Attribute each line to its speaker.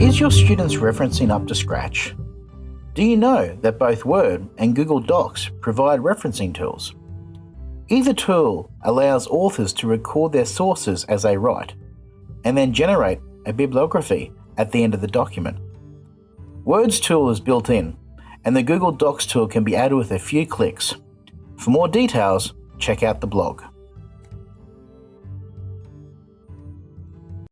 Speaker 1: Is your students' referencing up to scratch? Do you know that both Word and Google Docs provide referencing tools? Either tool allows authors to record their sources as they write, and then generate a bibliography at the end of the document. Word's tool is built in, and the Google Docs tool can be added with a few clicks. For more details, check out the blog.